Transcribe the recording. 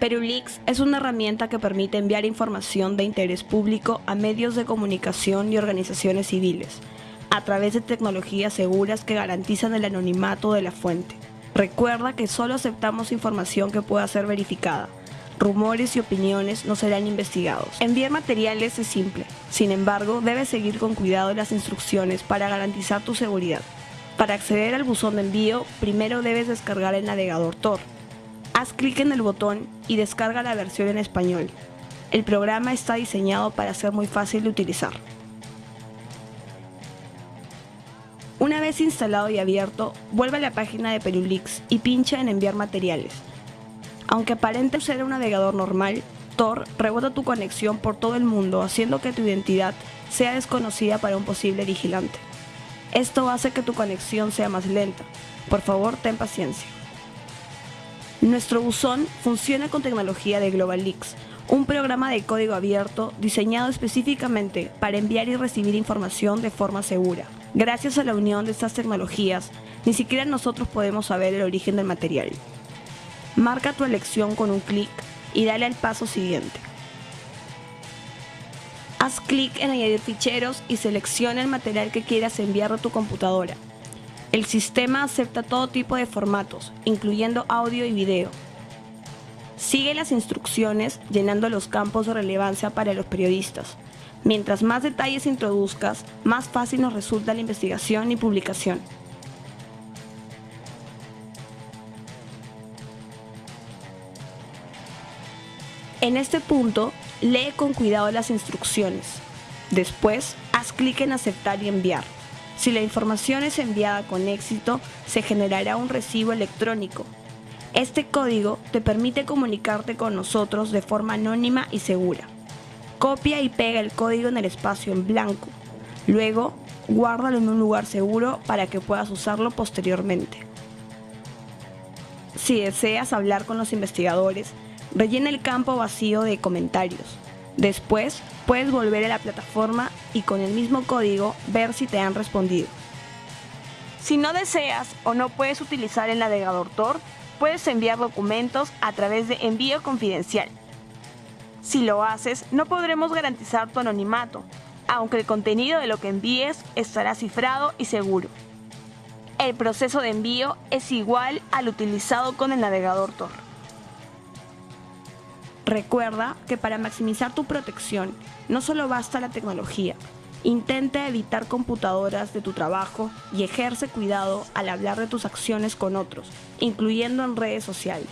Perulix es una herramienta que permite enviar información de interés público a medios de comunicación y organizaciones civiles, a través de tecnologías seguras que garantizan el anonimato de la fuente. Recuerda que solo aceptamos información que pueda ser verificada. Rumores y opiniones no serán investigados. Enviar materiales es simple, sin embargo, debes seguir con cuidado las instrucciones para garantizar tu seguridad. Para acceder al buzón de envío, primero debes descargar el navegador Tor. Haz clic en el botón y descarga la versión en español. El programa está diseñado para ser muy fácil de utilizar. Una vez instalado y abierto, vuelve a la página de Perulix y pincha en enviar materiales. Aunque aparente ser un navegador normal, Tor rebota tu conexión por todo el mundo haciendo que tu identidad sea desconocida para un posible vigilante. Esto hace que tu conexión sea más lenta. Por favor, ten paciencia. Nuestro buzón funciona con tecnología de GlobalX, un programa de código abierto diseñado específicamente para enviar y recibir información de forma segura. Gracias a la unión de estas tecnologías, ni siquiera nosotros podemos saber el origen del material. Marca tu elección con un clic y dale al paso siguiente. Haz clic en añadir ficheros y selecciona el material que quieras enviar a tu computadora. El sistema acepta todo tipo de formatos, incluyendo audio y video. Sigue las instrucciones llenando los campos de relevancia para los periodistas. Mientras más detalles introduzcas, más fácil nos resulta la investigación y publicación. En este punto, lee con cuidado las instrucciones. Después, haz clic en aceptar y enviar. Si la información es enviada con éxito, se generará un recibo electrónico. Este código te permite comunicarte con nosotros de forma anónima y segura. Copia y pega el código en el espacio en blanco. Luego, guárdalo en un lugar seguro para que puedas usarlo posteriormente. Si deseas hablar con los investigadores, Rellena el campo vacío de comentarios. Después, puedes volver a la plataforma y con el mismo código ver si te han respondido. Si no deseas o no puedes utilizar el navegador Tor, puedes enviar documentos a través de envío confidencial. Si lo haces, no podremos garantizar tu anonimato, aunque el contenido de lo que envíes estará cifrado y seguro. El proceso de envío es igual al utilizado con el navegador Tor. Recuerda que para maximizar tu protección no solo basta la tecnología, intenta evitar computadoras de tu trabajo y ejerce cuidado al hablar de tus acciones con otros, incluyendo en redes sociales.